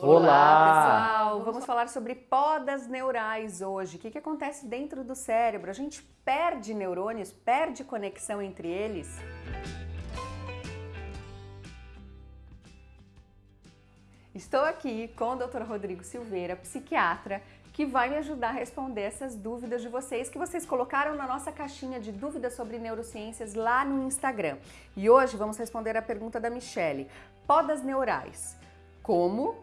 Olá, pessoal! Vamos falar sobre podas neurais hoje. O que, que acontece dentro do cérebro? A gente perde neurônios, perde conexão entre eles? Estou aqui com o Dr. Rodrigo Silveira, psiquiatra, que vai me ajudar a responder essas dúvidas de vocês que vocês colocaram na nossa caixinha de dúvidas sobre neurociências lá no Instagram. E hoje vamos responder a pergunta da Michele. Podas neurais. Como,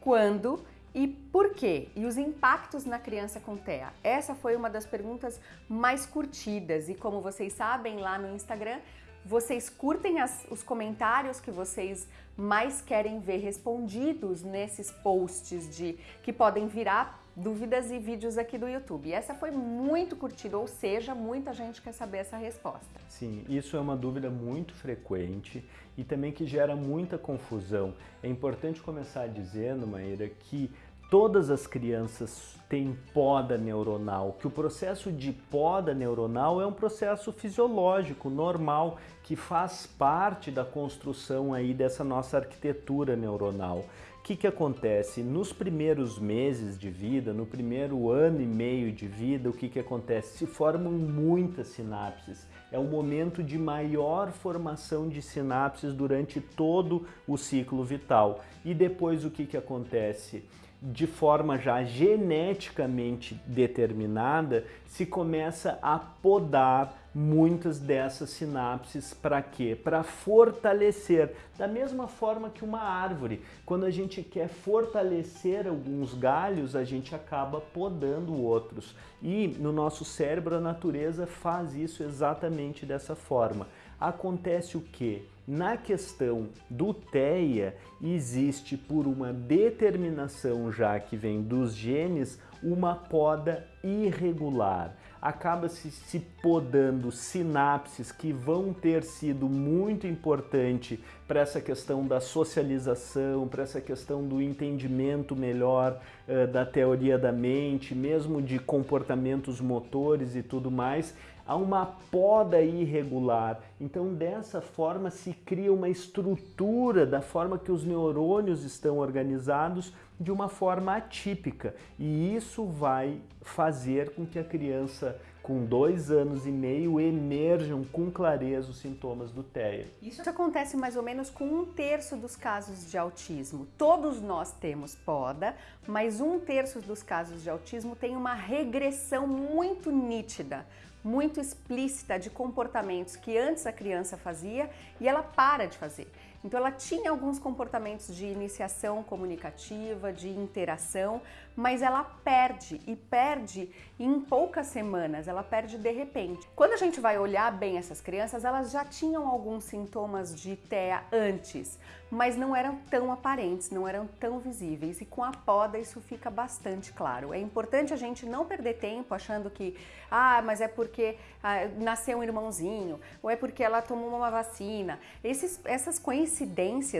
quando e por quê? E os impactos na criança com TEA? Essa foi uma das perguntas mais curtidas e como vocês sabem lá no Instagram, vocês curtem as, os comentários que vocês mais querem ver respondidos nesses posts de que podem virar dúvidas e vídeos aqui do YouTube. Essa foi muito curtida, ou seja, muita gente quer saber essa resposta. Sim, isso é uma dúvida muito frequente e também que gera muita confusão. É importante começar dizendo, Maíra, que todas as crianças têm poda neuronal, que o processo de poda neuronal é um processo fisiológico, normal, que faz parte da construção aí dessa nossa arquitetura neuronal. Que, que acontece? Nos primeiros meses de vida, no primeiro ano e meio de vida, o que, que acontece? Se formam muitas sinapses. É o momento de maior formação de sinapses durante todo o ciclo vital. E depois o que, que acontece? de forma já geneticamente determinada, se começa a podar muitas dessas sinapses para quê? Para fortalecer, da mesma forma que uma árvore. Quando a gente quer fortalecer alguns galhos, a gente acaba podando outros. E no nosso cérebro a natureza faz isso exatamente dessa forma. Acontece o que? Na questão do TEA, existe por uma determinação já que vem dos genes, uma poda irregular. Acaba-se se podando sinapses que vão ter sido muito importante para essa questão da socialização, para essa questão do entendimento melhor uh, da teoria da mente, mesmo de comportamentos motores e tudo mais, há uma poda irregular. Então, dessa forma, se cria uma estrutura da forma que os neurônios estão organizados de uma forma atípica. E isso vai fazer com que a criança com dois anos e meio emerjam com clareza os sintomas do TEA. Isso acontece mais ou menos com um terço dos casos de autismo. Todos nós temos poda, mas um terço dos casos de autismo tem uma regressão muito nítida muito explícita de comportamentos que antes a criança fazia e ela para de fazer. Então ela tinha alguns comportamentos de iniciação comunicativa, de interação, mas ela perde e perde em poucas semanas, ela perde de repente. Quando a gente vai olhar bem essas crianças, elas já tinham alguns sintomas de TEA antes, mas não eram tão aparentes, não eram tão visíveis e com a poda isso fica bastante claro. É importante a gente não perder tempo achando que, ah, mas é porque ah, nasceu um irmãozinho, ou é porque ela tomou uma vacina. Esses, essas coincidências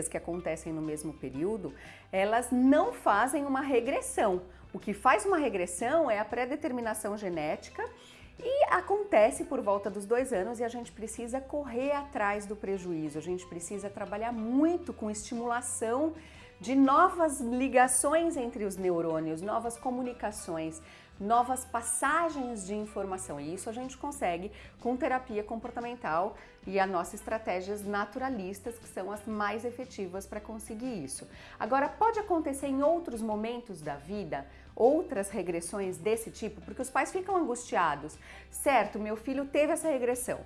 que acontecem no mesmo período, elas não fazem uma regressão. O que faz uma regressão é a pré-determinação genética e acontece por volta dos dois anos e a gente precisa correr atrás do prejuízo, a gente precisa trabalhar muito com estimulação de novas ligações entre os neurônios, novas comunicações, novas passagens de informação. E isso a gente consegue com terapia comportamental e as nossas estratégias naturalistas, que são as mais efetivas para conseguir isso. Agora, pode acontecer em outros momentos da vida, outras regressões desse tipo, porque os pais ficam angustiados. Certo, meu filho teve essa regressão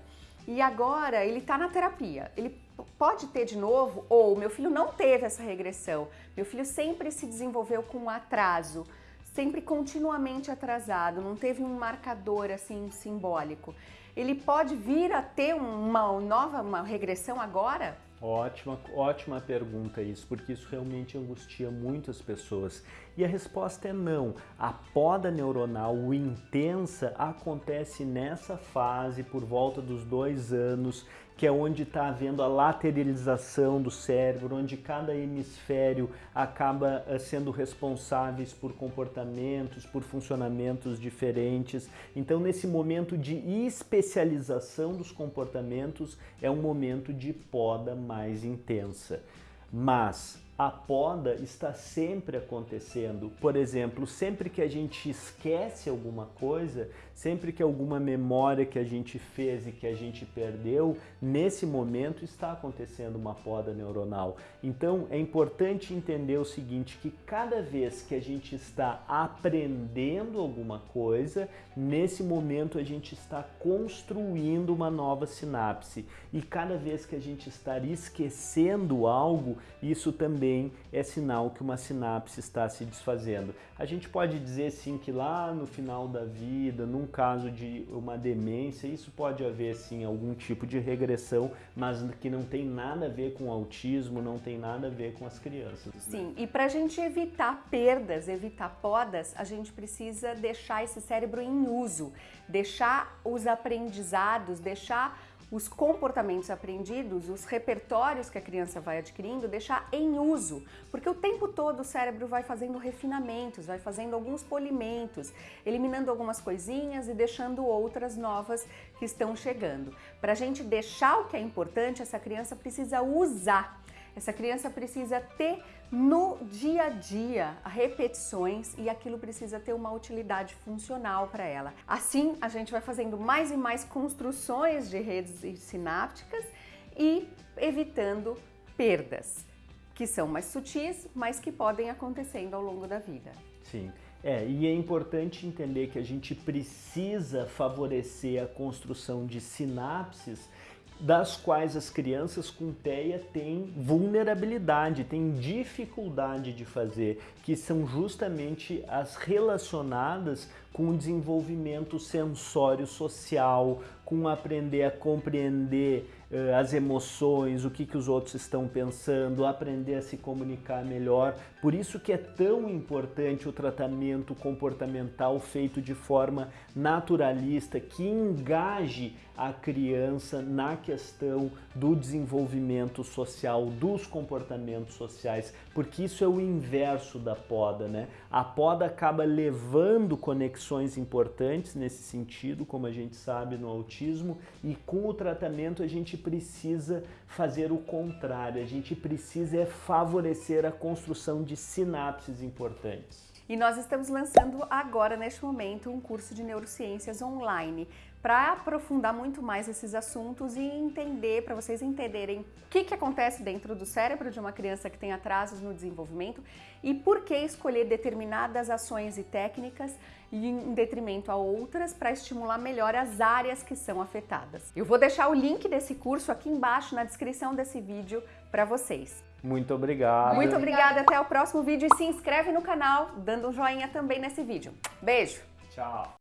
e agora ele está na terapia. Ele pode ter de novo ou meu filho não teve essa regressão. Meu filho sempre se desenvolveu com atraso sempre continuamente atrasado, não teve um marcador assim simbólico. Ele pode vir a ter uma nova uma regressão agora? Ótima, ótima pergunta isso, porque isso realmente angustia muitas pessoas. E a resposta é não. A poda neuronal intensa acontece nessa fase por volta dos dois anos, que é onde está havendo a lateralização do cérebro, onde cada hemisfério acaba eh, sendo responsáveis por comportamentos, por funcionamentos diferentes. Então, nesse momento de especialização dos comportamentos, é um momento de poda mais intensa. Mas a poda está sempre acontecendo. Por exemplo, sempre que a gente esquece alguma coisa, sempre que alguma memória que a gente fez e que a gente perdeu, nesse momento está acontecendo uma poda neuronal. Então é importante entender o seguinte, que cada vez que a gente está aprendendo alguma coisa, nesse momento a gente está construindo uma nova sinapse. E cada vez que a gente está esquecendo algo, isso também é sinal que uma sinapse está se desfazendo. A gente pode dizer sim que lá no final da vida, num caso de uma demência, isso pode haver sim algum tipo de regressão, mas que não tem nada a ver com autismo, não tem nada a ver com as crianças. Né? Sim, e para a gente evitar perdas, evitar podas, a gente precisa deixar esse cérebro em uso, deixar os aprendizados, deixar os comportamentos aprendidos, os repertórios que a criança vai adquirindo, deixar em uso, porque o tempo todo o cérebro vai fazendo refinamentos, vai fazendo alguns polimentos, eliminando algumas coisinhas e deixando outras novas que estão chegando. Para a gente deixar o que é importante, essa criança precisa usar essa criança precisa ter no dia a dia repetições e aquilo precisa ter uma utilidade funcional para ela. Assim, a gente vai fazendo mais e mais construções de redes sinápticas e evitando perdas, que são mais sutis, mas que podem acontecendo ao longo da vida. Sim. É, e é importante entender que a gente precisa favorecer a construção de sinapses das quais as crianças com TEA têm vulnerabilidade, têm dificuldade de fazer, que são justamente as relacionadas com o desenvolvimento sensório social, com aprender a compreender uh, as emoções, o que, que os outros estão pensando, aprender a se comunicar melhor. Por isso que é tão importante o tratamento comportamental feito de forma naturalista, que engaje a criança na questão do desenvolvimento social, dos comportamentos sociais, porque isso é o inverso da poda, né? A poda acaba levando conexões importantes nesse sentido, como a gente sabe no autismo, e com o tratamento a gente precisa fazer o contrário, a gente precisa é favorecer a construção de sinapses importantes. E nós estamos lançando agora, neste momento, um curso de neurociências online para aprofundar muito mais esses assuntos e entender, para vocês entenderem o que, que acontece dentro do cérebro de uma criança que tem atrasos no desenvolvimento e por que escolher determinadas ações e técnicas em detrimento a outras para estimular melhor as áreas que são afetadas. Eu vou deixar o link desse curso aqui embaixo na descrição desse vídeo para vocês. Muito obrigado. Muito obrigada, até o próximo vídeo e se inscreve no canal, dando um joinha também nesse vídeo. Beijo! Tchau!